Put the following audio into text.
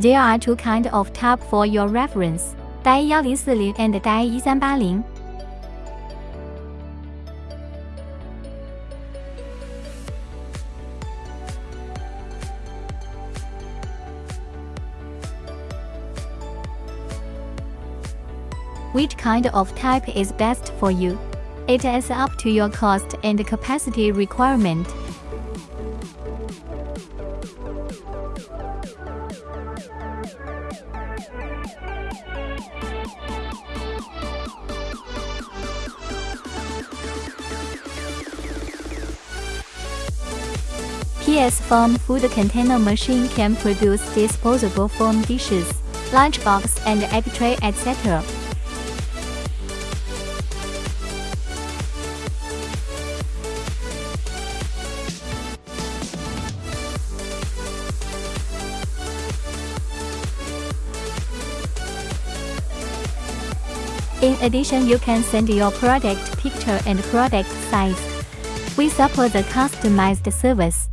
There are two kind of tab for your reference, DAI 1040 and DAI 1380. Which kind of type is best for you? It is up to your cost and capacity requirement. PS Foam food container machine can produce disposable foam dishes, lunchbox and egg tray etc. In addition, you can send your product picture and product size. We support the customized service.